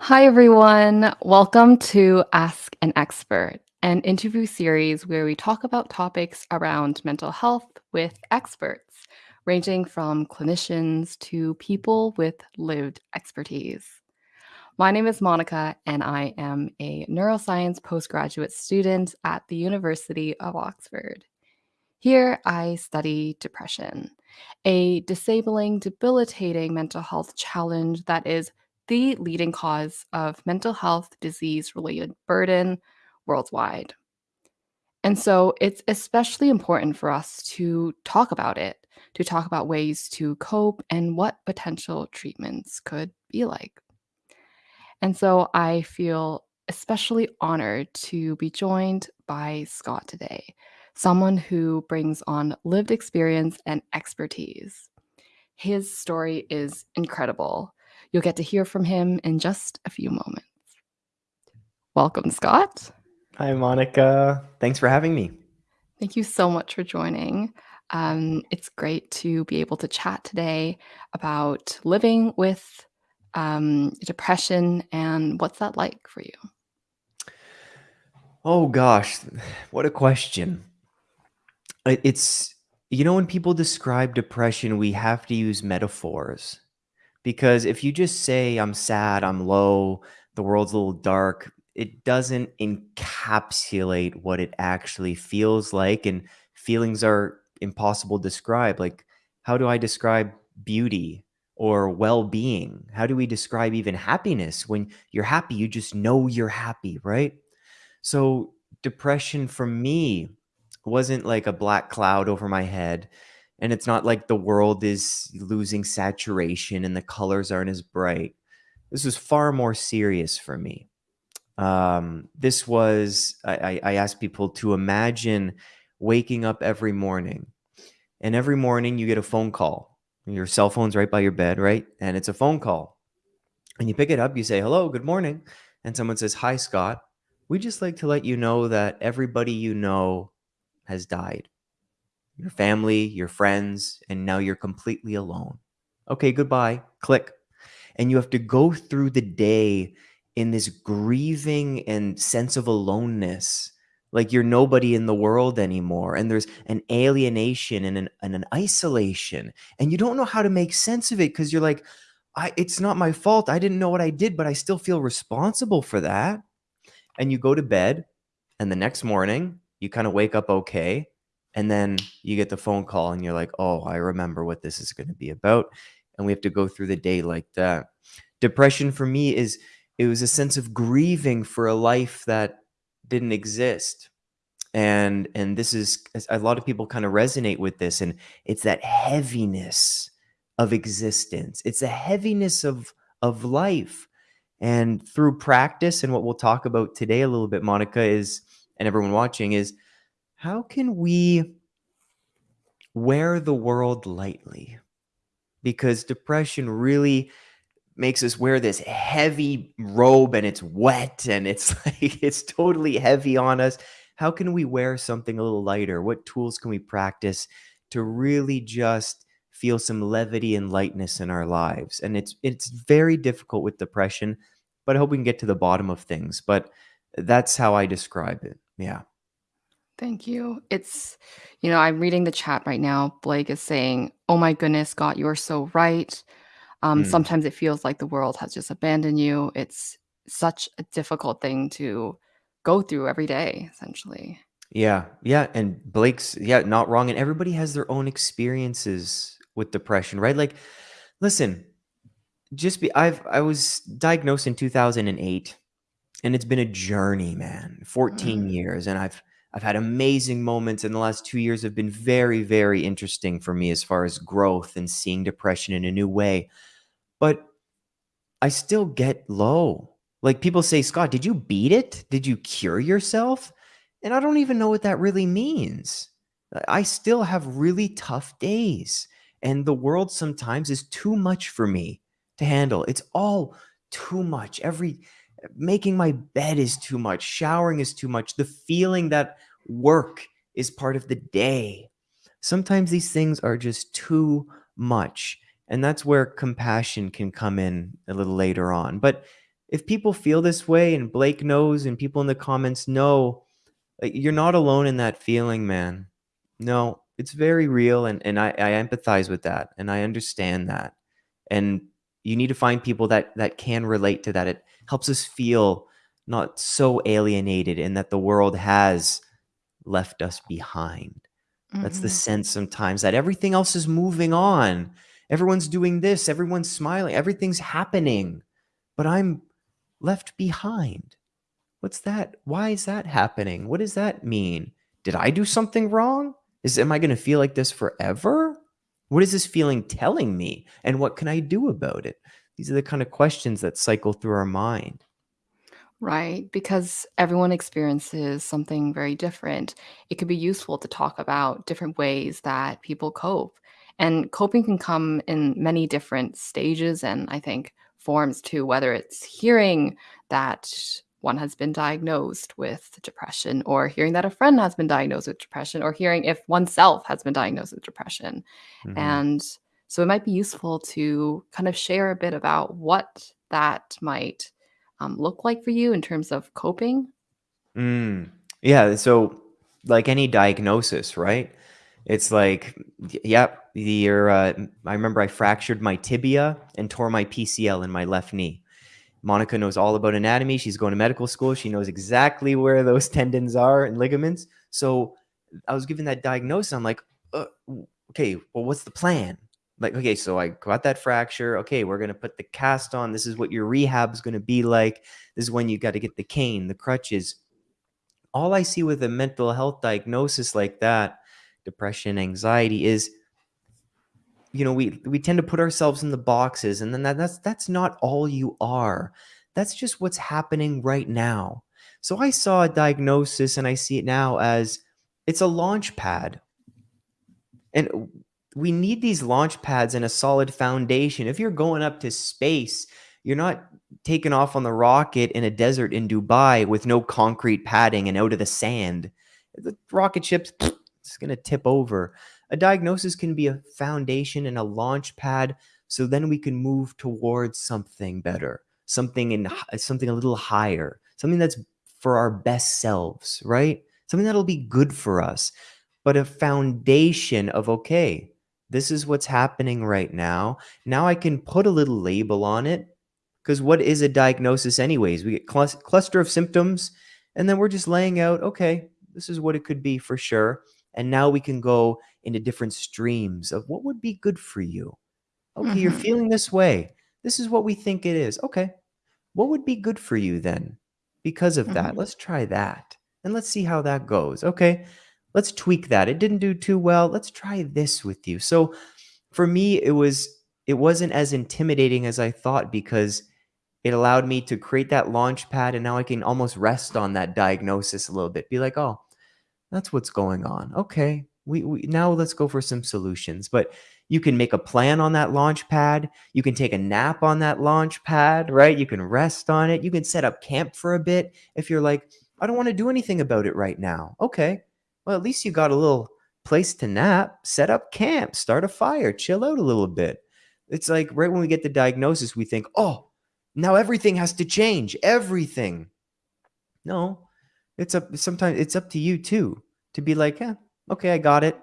Hi, everyone. Welcome to Ask an Expert, an interview series where we talk about topics around mental health with experts, ranging from clinicians to people with lived expertise. My name is Monica, and I am a neuroscience postgraduate student at the University of Oxford. Here, I study depression, a disabling, debilitating mental health challenge that is the leading cause of mental health disease related burden worldwide. And so it's especially important for us to talk about it, to talk about ways to cope and what potential treatments could be like. And so I feel especially honored to be joined by Scott today, someone who brings on lived experience and expertise. His story is incredible. You'll get to hear from him in just a few moments. Welcome, Scott. Hi, Monica. Thanks for having me. Thank you so much for joining. Um, it's great to be able to chat today about living with um, depression and what's that like for you? Oh gosh, what a question. It's, you know, when people describe depression, we have to use metaphors because if you just say, I'm sad, I'm low, the world's a little dark, it doesn't encapsulate what it actually feels like. And feelings are impossible to describe. Like, how do I describe beauty or well being? How do we describe even happiness? When you're happy, you just know you're happy, right? So depression for me wasn't like a black cloud over my head. And it's not like the world is losing saturation and the colors aren't as bright. This was far more serious for me. Um, this was, I, I I asked people to imagine waking up every morning. And every morning you get a phone call. Your cell phone's right by your bed, right? And it's a phone call. And you pick it up, you say, hello, good morning. And someone says, hi, Scott. We just like to let you know that everybody you know has died your family, your friends, and now you're completely alone. Okay, goodbye. Click. And you have to go through the day in this grieving and sense of aloneness. Like you're nobody in the world anymore. And there's an alienation and an, and an isolation. And you don't know how to make sense of it because you're like, I, it's not my fault. I didn't know what I did, but I still feel responsible for that. And you go to bed, and the next morning, you kind of wake up okay. And then you get the phone call, and you're like, oh, I remember what this is going to be about. And we have to go through the day like that. Depression for me is it was a sense of grieving for a life that didn't exist and and this is a lot of people kind of resonate with this and it's that heaviness of existence it's a heaviness of of life and through practice and what we'll talk about today a little bit monica is and everyone watching is how can we wear the world lightly because depression really makes us wear this heavy robe and it's wet and it's like it's totally heavy on us. How can we wear something a little lighter? What tools can we practice to really just feel some levity and lightness in our lives? And it's it's very difficult with depression, but I hope we can get to the bottom of things. But that's how I describe it. Yeah. Thank you. It's, you know, I'm reading the chat right now. Blake is saying, Oh my goodness, God, you are so right. Um, Mm. sometimes it feels like the world has just abandoned you. It's such a difficult thing to go through every day, essentially. Yeah, yeah, and Blake's yeah, not wrong, and everybody has their own experiences with depression, right? Like, listen, just be I've I was diagnosed in 2008, and it's been a journey, man. 14 Mm. years, and I've I've had amazing moments, and the last 2 years have been very, very interesting for me as far as growth and seeing depression in a new way. But I still get low. Like people say, Scott, did you beat it? Did you cure yourself? And I don't even know what that really means. I still have really tough days. And the world sometimes is too much for me to handle. It's all too much. Every making my bed is too much. Showering is too much. The feeling that work is part of the day. Sometimes these things are just too much. And that's where compassion can come in a little later on. But if people feel this way and Blake knows and people in the comments know, uh, you're not alone in that feeling, man. No, it's very real and and I I empathize with that and I understand that. And you need to find people that that can relate to that. It helps us feel not so alienated and that the world has left us behind. That's the Mhm. sense sometimes that everything else is moving on. Everyone's doing this, everyone's smiling, everything's happening, but I'm left behind. What's that? Why is that happening? What does that mean? Did I do something wrong? Is am I going to feel like this forever? What is this feeling telling me? And what can I do about it? These are the kind of questions that cycle through our mind. Right, because everyone experiences something very different. It could be useful to talk about different ways that people cope. And coping can come in many different stages and I think forms too, whether it's hearing that one has been diagnosed with depression, or hearing that a friend has been diagnosed with depression, or hearing if oneself has been diagnosed with depression. Mhm. And so it might be useful to kind of share a bit about what that might um, look like for you in terms of coping? Mm. Yeah, so like any diagnosis, right? It's like, yep, you're, uh, I remember I fractured my tibia and tore my PCL in my left knee. Monica knows all about anatomy. She's going to medical school. She knows exactly where those tendons are and ligaments. So I was given that diagnosis. I'm like, uh, okay, well, what's the plan? Like, okay, so I got that fracture. Okay, we're going to put the cast on. This is what your rehab is going to be like. This is when you got to get the cane, the crutches. All I see with a mental health diagnosis like that, depression, anxiety, is you know we we tend to put ourselves in the boxes and then that, that's that's not all you are that's just what's happening right now so i saw a diagnosis and i see it now as it's a launch pad and we need these launch pads and a solid foundation. If you're going up to space you're not taking off on the rocket in a desert in dubai with no concrete padding and out of the sand. The rocket ship's it's going to tip over. A diagnosis can be a foundation and a launch pad so then we can move towards something better something in something a little higher something that's for our best selves right? Something that'll be good for us. But a foundation of okay this is what's happening right now now i can put a little label on it because what is a diagnosis anyways we get clus- cluster of symptoms and then we're just laying out okay this is what it could be for sure and now we can go into different streams of what would be good for you. Okay, you're Mhm, feeling this way. This is what we think it is. Okay, what would be good for you then? Because of that, mhm, let's try that and let's see how that goes. Okay, let's tweak that. It didn't do too well. Let's try this with you. So for me, it was it wasn't as intimidating as I thought because it allowed me to create that launch pad and now I can almost rest on that diagnosis a little bit. Be like, oh, that's what's going on. Okay. We, we now let's go for some solutions. But you can make a plan on that launch pad. You can take a nap on that launch pad, right? You can rest on it. You can set up camp for a bit if you're like, I don't want to do anything about it right now. Okay. Well, at least you got a little place to nap, set up camp, start a fire, chill out a little bit. It's like right when we get the diagnosis, we think, oh, now everything has to change. Everything. No, it's up sometimes it's up to you too to be like, "Yeah, okay, I got it.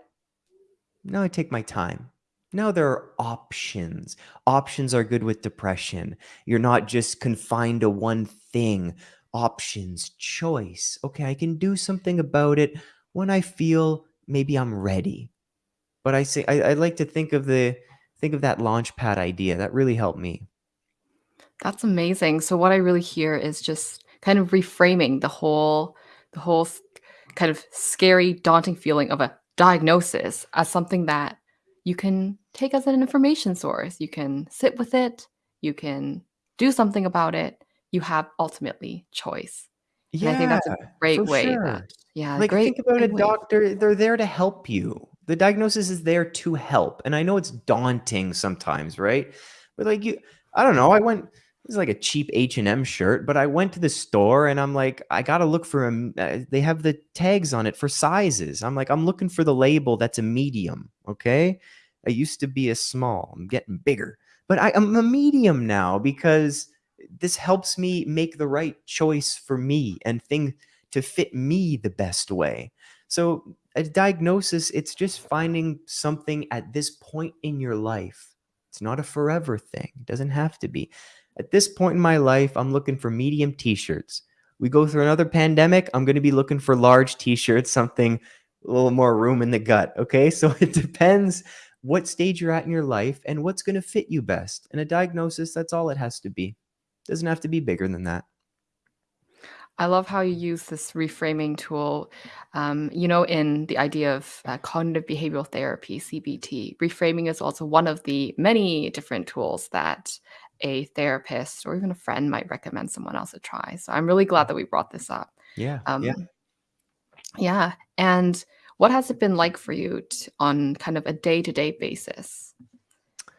Now I take my time." Now there are options. Options are good with depression. You're not just confined to one thing. Options, choice. Okay, I can do something about it when I feel maybe I'm ready. But I say I, I like to think of the think of that launch pad idea. That really helped me. That's amazing. So what I really hear is just kind of reframing the whole the whole kind of scary, daunting feeling of a diagnosis as something that you can take as an information source. You can sit with it, you can do something about it. You have ultimately choice. And I think Yeah, that's a great way that yeah, Like, great think about a great way. doctor, they're there to help you. The diagnosis is there to help, and I know it's daunting sometimes, right? But, like, you I don't know, I went is like a cheap H&M shirt, but I went to the store and I'm like, I gotta look for a m uh, they have the tags on it for sizes. I'm like, I'm looking for the label that's a medium, okay? I used to be a small, I'm getting bigger, but I I'm a medium now because this helps me make the right choice for me and thing to fit me the best way. So a diagnosis, it's just finding something at this point in your life. It's not a forever thing. It doesn't have to be. At this point in my life, I'm looking for medium t-shirts. We go through another pandemic, I'm going to be looking for large t-shirts, something a little more room in the gut. Okay. So it depends what stage you're at in your life and what's going to fit you best. And a diagnosis, that's all it has to be. Doesn't have to be bigger than that. I love how you use this reframing tool, um, you know, in the idea of uh, cognitive behavioral therapy, CBT. Reframing is also one of the many different tools that a therapist or even a friend might recommend someone else to try. So I'm really glad that we brought this up. Yeah. Um, yeah. Yeah. And what has it been like for you to, on kind of a day to day basis?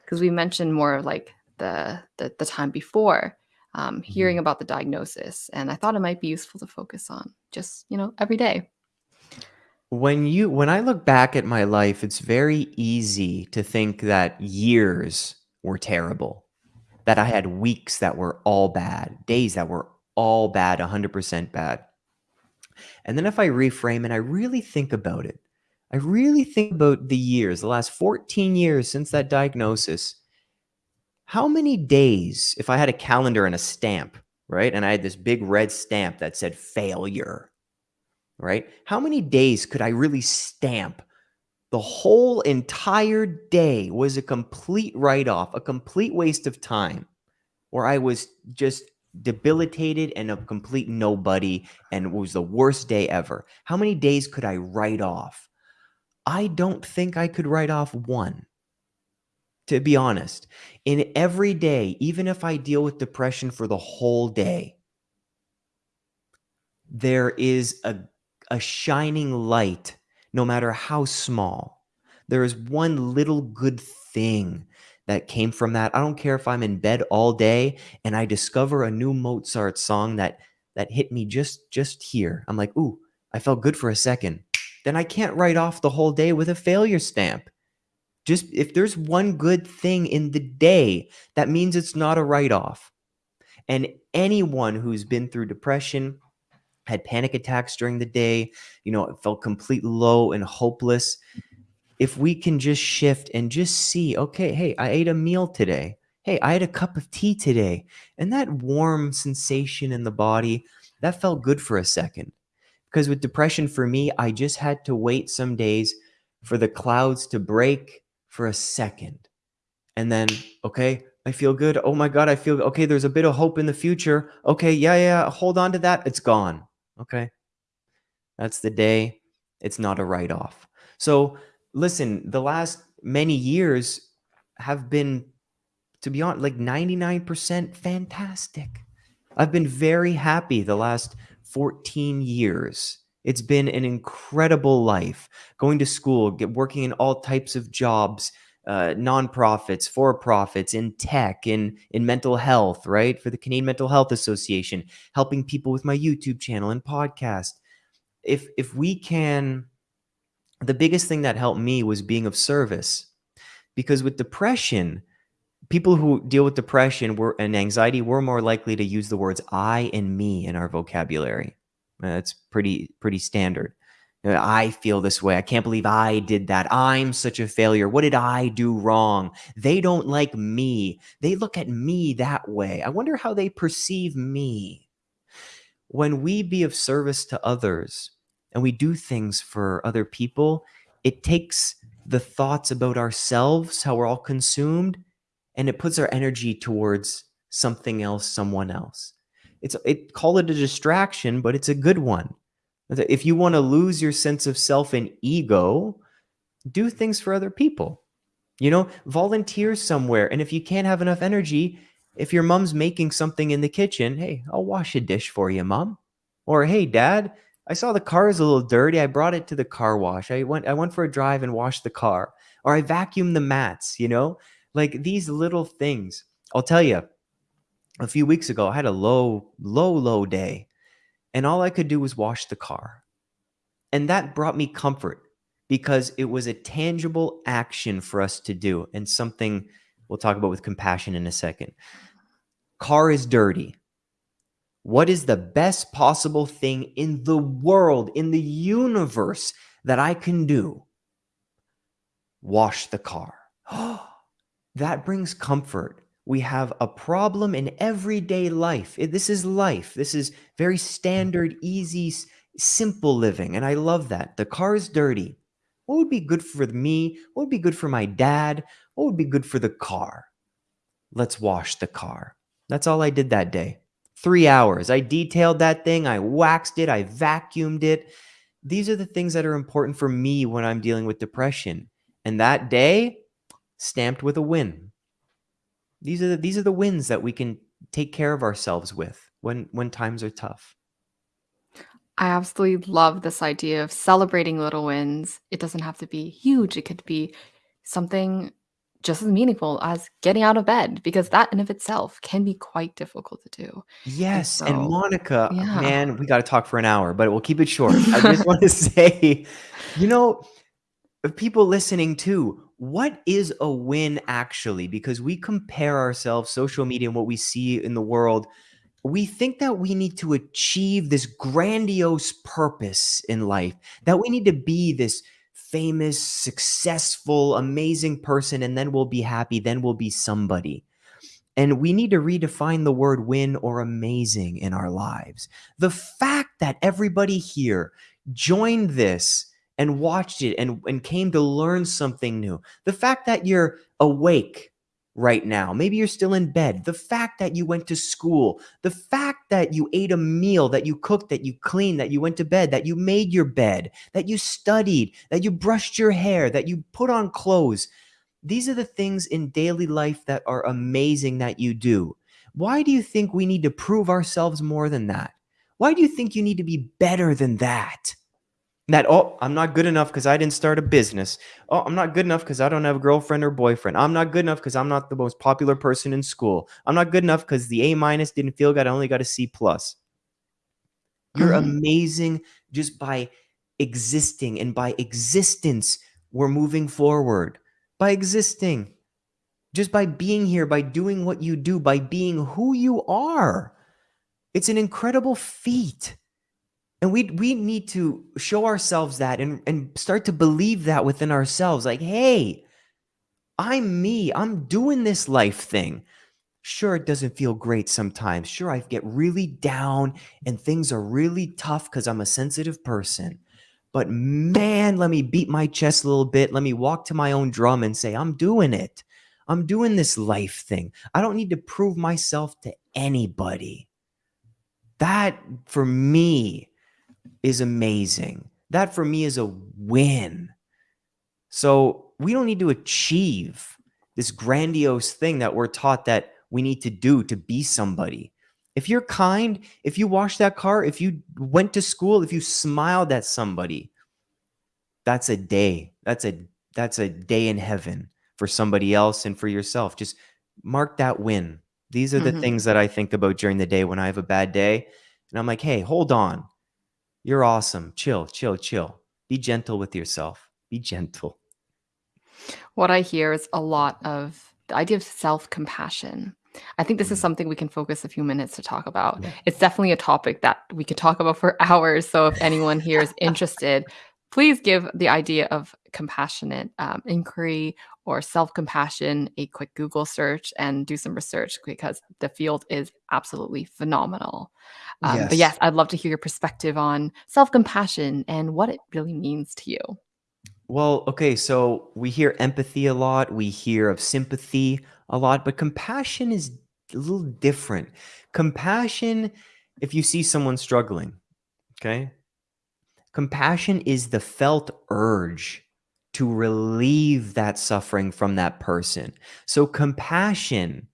Because we mentioned more of like the, the, the time before um, hearing Mhm. about the diagnosis, and I thought it might be useful to focus on just you know every day. When you when I look back at my life, it's very easy to think that years were terrible, that I had weeks that were all bad, days that were all bad, 100% bad. And then if I reframe and I really think about it, I really think about the years, the last 14 years since that diagnosis. How many days, if I had a calendar and a stamp, right? And I had this big red stamp that said failure, right? How many days could I really stamp? The whole entire day was a complete write off, a complete waste of time, where I was just debilitated and a complete nobody and it was the worst day ever. How many days could I write off? I don't think I could write off one. To be honest, in every day, even if I deal with depression for the whole day, there is a, a shining light, no matter how small. There is one little good thing that came from that. I don't care if I'm in bed all day and I discover a new Mozart song that that hit me just just here. I'm like, "Ooh, I felt good for a second. Then I can't write off the whole day with a failure stamp. Just if there's one good thing in the day, that means it's not a write off. And anyone who's been through depression, had panic attacks during the day, you know, felt completely low and hopeless, if we can just shift and just see, okay, hey, I ate a meal today. Hey, I had a cup of tea today. And that warm sensation in the body, that felt good for a second. Because with depression for me, I just had to wait some days for the clouds to break for a second. And then, okay, I feel good. Oh my God, I feel okay. There's a bit of hope in the future. Okay, yeah, yeah, hold on to that. It's gone. Okay. That's the day. It's not a write off. So, listen, the last many years have been, to be honest, like 99% fantastic. I've been very happy the last 14 years. It's been an incredible life going to school, get, working in all types of jobs, uh, nonprofits, for profits, in tech, in, in mental health, right? For the Canadian Mental Health Association, helping people with my YouTube channel and podcast. If, if we can the biggest thing that helped me was being of service because with depression people who deal with depression were and anxiety were more likely to use the words i and me in our vocabulary that's pretty pretty standard. Uh, i feel this way. I can't believe i did that. I'm such a failure. What did i do wrong? They don't like me. They look at me that way. I wonder how they perceive me. When we be of service to others and we do things for other people, it takes the thoughts about ourselves, how we're all consumed, and it puts our energy towards something else, someone else. It's it call it a distraction, but it's a good one. If you want to lose your sense of self and ego, do things for other people. You know, volunteer somewhere. And if you can't have enough energy, if your mom's making something in the kitchen, hey, I'll wash a dish for you, mom. Or hey, dad, I saw the car is a little dirty. I brought it to the car wash. I went I went for a drive and washed the car. Or I vacuumed the mats, you know? Like these little things. I'll tell you, a few weeks ago, I had a low, low, low day. And all I could do was wash the car. And that brought me comfort because it was a tangible action for us to do and something we'll talk about with compassion in a second. car is dirty. What is the best possible thing in the world, in the universe that I can do? Wash the car. that brings comfort. We have a problem in everyday life. This is life. This is very standard, easy, simple living. And I love that. The car is dirty. What would be good for me? What would be good for my dad? What would be good for the car? Let's wash the car. That's all I did that day. Three hours. I detailed that thing. I waxed it. I vacuumed it. These are the things that are important for me when I'm dealing with depression. And that day, stamped with a win. These are the, these are the wins that we can take care of ourselves with when when times are tough. I absolutely love this idea of celebrating little wins. It doesn't have to be huge. It could be something just as meaningful as getting out of bed because that in of itself can be quite difficult to do. Yes, and so, Monica, yeah. man, we gotta talk for an hour, but we'll keep it short. I just want to say, you know, people listening too, what is a win actually? Because we compare ourselves, social media, and what we see in the world. We think that we need to achieve this grandiose purpose in life, that we need to be this famous, successful, amazing person, and then we'll be happy, then we'll be somebody. And we need to redefine the word win or amazing in our lives. The fact that everybody here joined this and watched it and, and came to learn something new, the fact that you're awake right now, maybe you're still in bed, the fact that you went to school, the fact that you ate a meal, that you cooked, that you cleaned, that you went to bed, that you made your bed, that you studied, that you brushed your hair, that you put on clothes these are the things in daily life that are amazing that you do. Why do you think we need to prove ourselves more than that? Why do you think you need to be better than that? That, oh, I'm not good enough because I didn't start a business. Oh, I'm not good enough because I don't have a girlfriend or boyfriend. I'm not good enough because I'm not the most popular person in school. I'm not good enough because the A minus didn't feel good. I only got a C plus. You're Mhm. amazing just by existing, and by existence, we're moving forward. By existing, just by being here, by doing what you do, by being who you are. It's an incredible feat. And we we need to show ourselves that and, and start to believe that within ourselves. Like, hey, I'm me. I'm doing this life thing. Sure, it doesn't feel great sometimes. Sure, I get really down and things are really tough because I'm a sensitive person. But man, let me beat my chest a little bit. Let me walk to my own drum and say, I'm doing it. I'm doing this life thing. I don't need to prove myself to anybody. That for me is amazing. That for me is a win. So we don't need to achieve this grandiose thing that we're taught that we need to do to be somebody. If you're kind, if you wash that car, if you went to school, if you smiled at somebody, that's a day. That's a that's a day in heaven for somebody else and for yourself. Just mark that win. These are the Mhm. things that I think about during the day when I have a bad day. And I'm like, hey, hold on. You're awesome. Chill, chill, chill. Be gentle with yourself. Be gentle. What I hear is a lot of the idea of self-compassion. I think this is Mm, something we can focus a few minutes to talk about. Yeah. It's definitely a topic that we could talk about for hours, so if anyone here is interested, please give the idea of compassionate, um, inquiry or self-compassion a quick Google search and do some research because the field is absolutely phenomenal. Um, but Yes. yes, I'd love to hear your perspective on self-compassion and what it really means to you. Well, okay, so we hear empathy a lot, we hear of sympathy a lot, but compassion is a little different. Compassion, if you see someone struggling, okay? Compassion is the felt urge to relieve that suffering from that person. So compassion,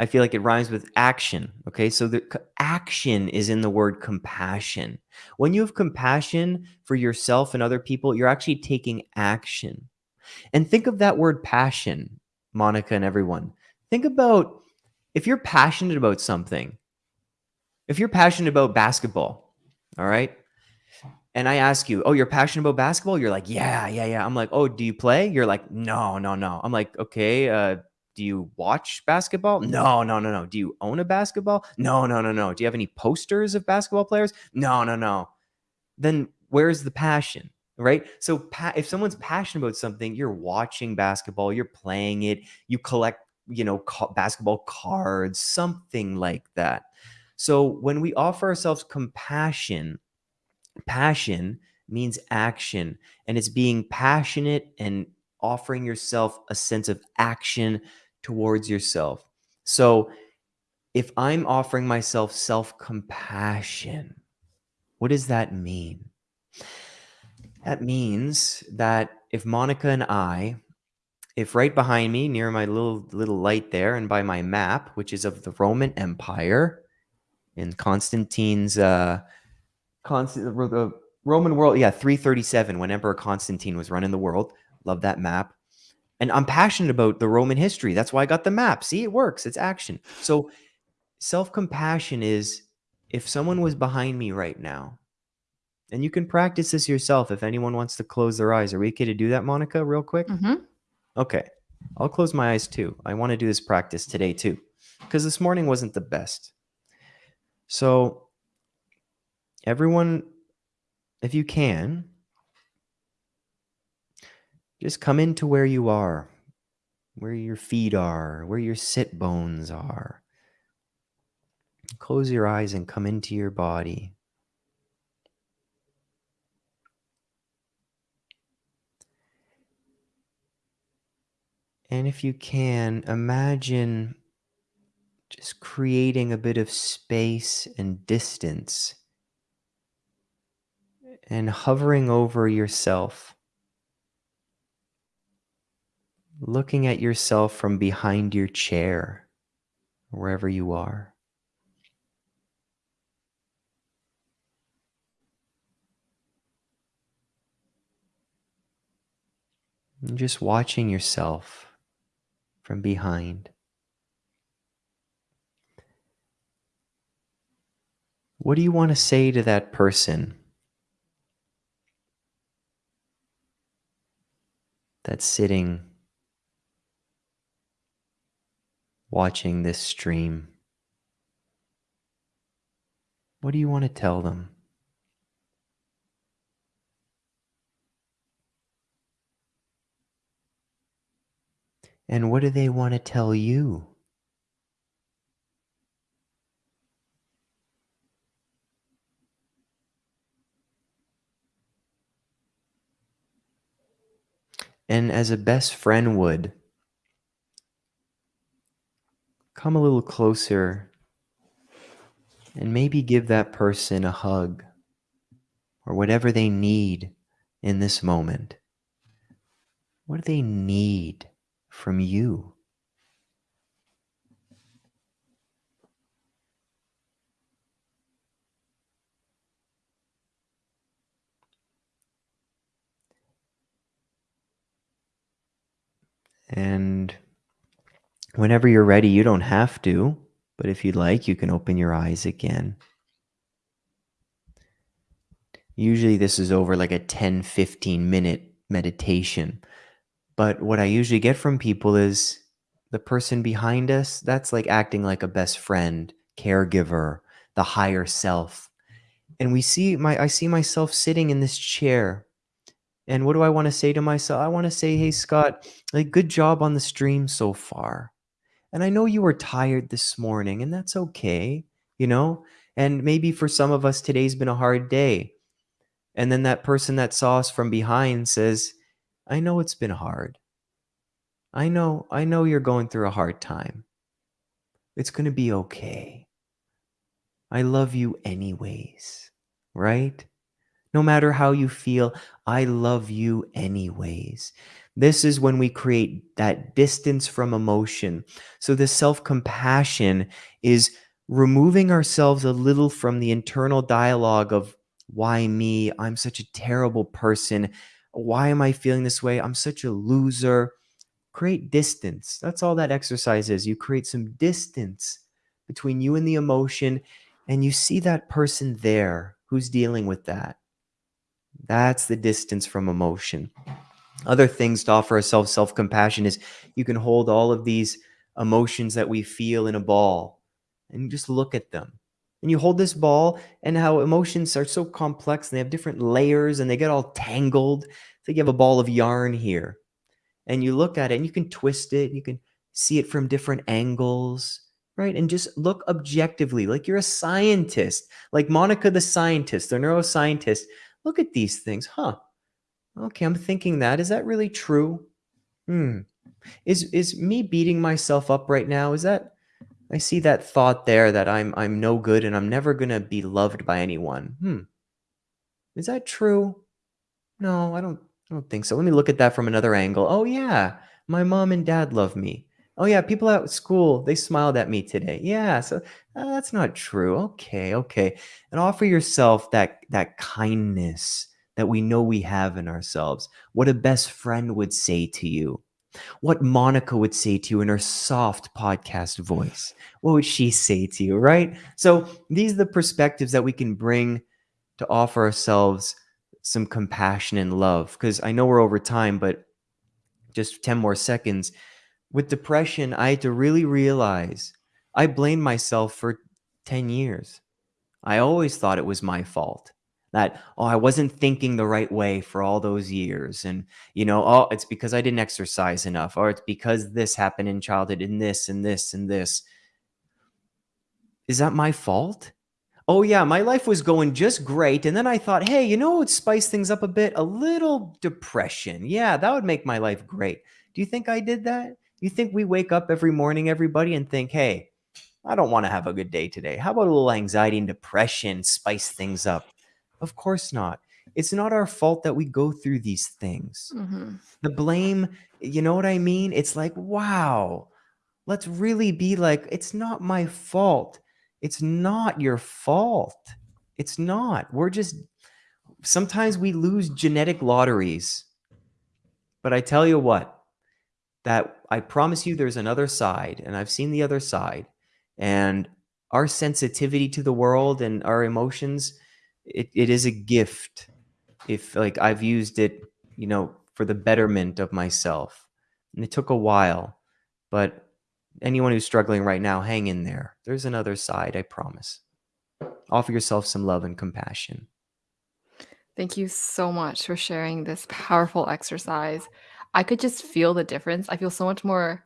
I feel like it rhymes with action. Okay. So the action is in the word compassion. When you have compassion for yourself and other people, you're actually taking action. And think of that word passion, Monica and everyone. Think about if you're passionate about something, if you're passionate about basketball, all right, and I ask you, "Oh, you're passionate about basketball?" You're like, "Yeah, yeah, yeah." I'm like, "Oh, do you play?" You're like, "No, no, no." I'm like, "Okay, uh, do you watch basketball? No, no, no, no. Do you own a basketball? No, no, no, no. Do you have any posters of basketball players? No, no, no. Then where's the passion? Right. So pa- if someone's passionate about something, you're watching basketball, you're playing it, you collect, you know, ca- basketball cards, something like that. So when we offer ourselves compassion, passion means action and it's being passionate and offering yourself a sense of action towards yourself. So if I'm offering myself self compassion, what does that mean? That means that if Monica and I, if right behind me near my little little light there and by my map, which is of the Roman Empire in Constantine's uh Constant the Roman world, yeah, 337 when Emperor Constantine was running the world. Love that map. And I'm passionate about the Roman history. That's why I got the map. See, it works. It's action. So self-compassion is if someone was behind me right now, and you can practice this yourself if anyone wants to close their eyes. Are we okay to do that, Monica, real quick? Mhm. Okay. I'll close my eyes too. I want to do this practice today too, because this morning wasn't the best. So, everyone, if you can, just come into where you are, where your feet are, where your sit bones are. Close your eyes and come into your body. And if you can, imagine just creating a bit of space and distance and hovering over yourself, looking at yourself from behind your chair, wherever you are. And just watching yourself from behind. What do you want to say to that person that's sitting watching this stream? What do you want to tell them? And what do they want to tell you? And as a best friend would, come a little closer and maybe give that person a hug or whatever they need in this moment. What do they need from you? And whenever you're ready, you don't have to, but if you'd like, you can open your eyes again. Usually, this is over like a 10 15 minute meditation. But what I usually get from people is the person behind us, that's like acting like a best friend, caregiver, the higher self. And we see my I see myself sitting in this chair. And what do I want to say to myself? I want to say, "Hey Scott, like good job on the stream so far." And I know you were tired this morning, and that's okay, you know? And maybe for some of us today's been a hard day. And then that person that saw us from behind says, I know it's been hard. I know, I know you're going through a hard time. It's going to be okay. I love you anyways, right? No matter how you feel, I love you anyways. This is when we create that distance from emotion. So, the self compassion is removing ourselves a little from the internal dialogue of why me? I'm such a terrible person. Why am I feeling this way? I'm such a loser. Create distance. That's all that exercise is. You create some distance between you and the emotion, and you see that person there who's dealing with that. That's the distance from emotion. Other things to offer ourselves self compassion is you can hold all of these emotions that we feel in a ball and just look at them. And you hold this ball and how emotions are so complex and they have different layers and they get all tangled. Like you have a ball of yarn here and you look at it and you can twist it, you can see it from different angles, right? And just look objectively, like you're a scientist, like Monica the scientist, the neuroscientist. Look at these things, huh? Okay, I'm thinking that. Is that really true? Hmm. Is is me beating myself up right now? Is that I see that thought there that I'm I'm no good and I'm never gonna be loved by anyone. Hmm. Is that true? No, I don't I don't think so. Let me look at that from another angle. Oh yeah, my mom and dad love me. Oh yeah, people at school, they smiled at me today. Yeah, so uh, that's not true. Okay, okay. And offer yourself that that kindness that we know we have in ourselves. What a best friend would say to you. What Monica would say to you in her soft podcast voice. What would she say to you, right? So these are the perspectives that we can bring to offer ourselves some compassion and love. Because I know we're over time, but just 10 more seconds with depression, I had to really realize I blamed myself for 10 years. I always thought it was my fault that, oh, I wasn't thinking the right way for all those years. And, you know, oh, it's because I didn't exercise enough, or it's because this happened in childhood and this and this and this. Is that my fault? Oh, yeah, my life was going just great. And then I thought, hey, you know what would spice things up a bit? A little depression. Yeah, that would make my life great. Do you think I did that? You think we wake up every morning, everybody, and think, hey, I don't want to have a good day today. How about a little anxiety and depression spice things up? Of course not. It's not our fault that we go through these things. Mhm. The blame, you know what I mean? It's like, wow, let's really be like, it's not my fault. It's not your fault. It's not. We're just, sometimes we lose genetic lotteries. But I tell you what, that I promise you there's another side, and I've seen the other side. And our sensitivity to the world and our emotions, it, it is a gift. If like I've used it, you know, for the betterment of myself. And it took a while, but anyone who's struggling right now, hang in there. There's another side, I promise. Offer yourself some love and compassion. Thank you so much for sharing this powerful exercise. I could just feel the difference. I feel so much more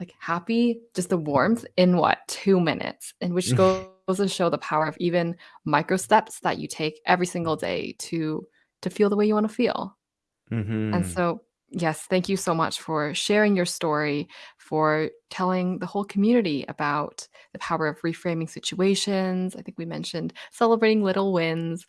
like happy, just the warmth in what, 2 minutes, and which goes to show the power of even micro steps that you take every single day to to feel the way you wanna feel. And hmm so, yes, thank you so much for sharing your story, for telling the whole community about the power of reframing situations. I think we mentioned celebrating little wins,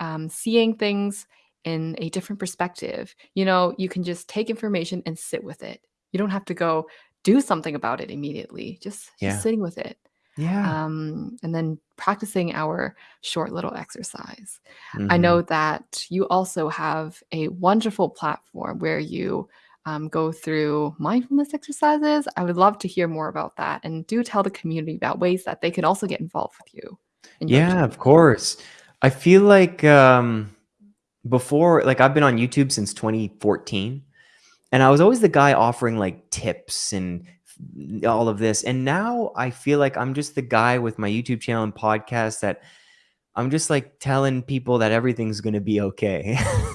um, seeing things in a different perspective. You know, you can just take information and sit with it. You don't have to go do something about it immediately. Just just sitting with it. Yeah. Um, and then practicing our short little exercise. I hmm know that you also have a wonderful platform where you um, go through mindfulness exercises. I would love to hear more about that. And do tell the community about ways that they can also get involved with you Yeah, of course. I feel like um, before, like I've been on YouTube since 2014, and I was always the guy offering like tips and all of this. And now I feel like I'm just the guy with my YouTube channel and podcast that I'm just like telling people that everything's gonna be okay.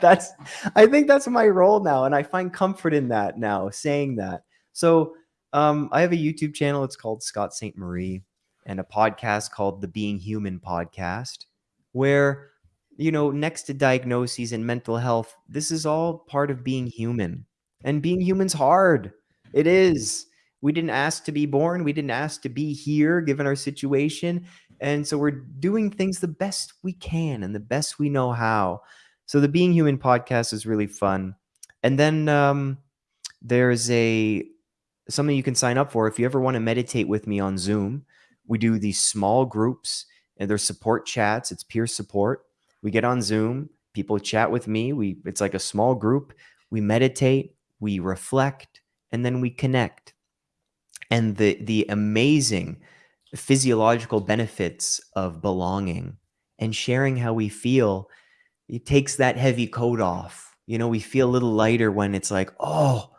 That's I think that's my role now, and I find comfort in that now, saying that. So, um, I have a YouTube channel, it's called Scott Ste Marie, and a podcast called the Being Human Podcast, where, you know, next to diagnoses and mental health, this is all part of being human. And being human's hard. It is. We didn't ask to be born, we didn't ask to be here given our situation and so we're doing things the best we can and the best we know how. So the Being Human podcast is really fun. And then um, there's a something you can sign up for if you ever want to meditate with me on Zoom. We do these small groups and there's support chats. It's peer support. We get on Zoom, people chat with me. We it's like a small group. We meditate, we reflect, and then we connect and the the amazing physiological benefits of belonging and sharing how we feel it takes that heavy coat off you know we feel a little lighter when it's like oh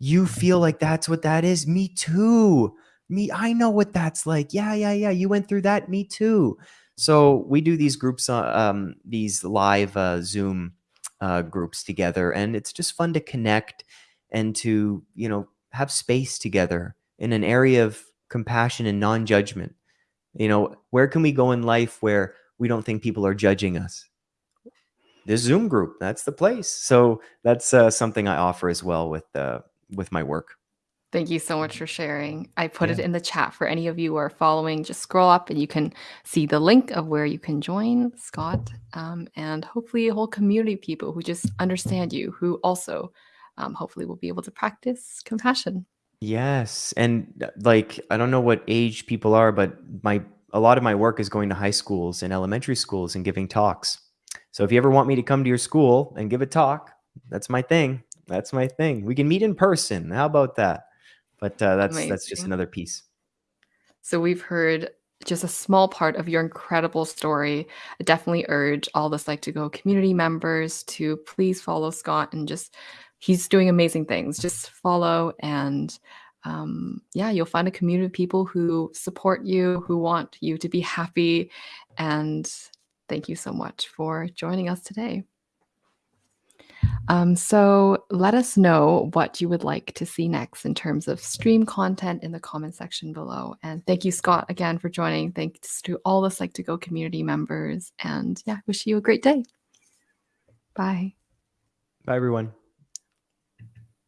You feel like that's what that is? Me too. Me, I know what that's like. Yeah, yeah, yeah. You went through that. Me too. So we do these groups, um, these live uh, Zoom uh, groups together, and it's just fun to connect and to you know have space together in an area of compassion and non-judgment. You know, where can we go in life where we don't think people are judging us? This Zoom group, that's the place. So that's uh, something I offer as well with uh, with my work. Thank you so much for sharing. I put it Yeah. in the chat for any of you who are following. Just scroll up and you can see the link of where you can join Scott um, and hopefully a whole community of people who just understand you, who also um, hopefully will be able to practice compassion. Yes, and uh, like I don't know what age people are, but my a lot of my work is going to high schools and elementary schools and giving talks. So if you ever want me to come to your school and give a talk, that's my thing. That's my thing. We can meet in person. How about that? But uh, that's that's just another piece. So we've heard just a small part of your incredible story. I definitely urge all the Psych2Go community members to please follow Scott and just he's doing amazing things. Just follow and um, yeah, you'll find a community of people who support you, who want you to be happy. And thank you so much for joining us today. Um, so let us know what you would like to see next in terms of stream content in the comment section below. And thank you, Scott, again for joining. Thanks to all the Psych2Go community members. And yeah, wish you a great day. Bye. Bye, everyone.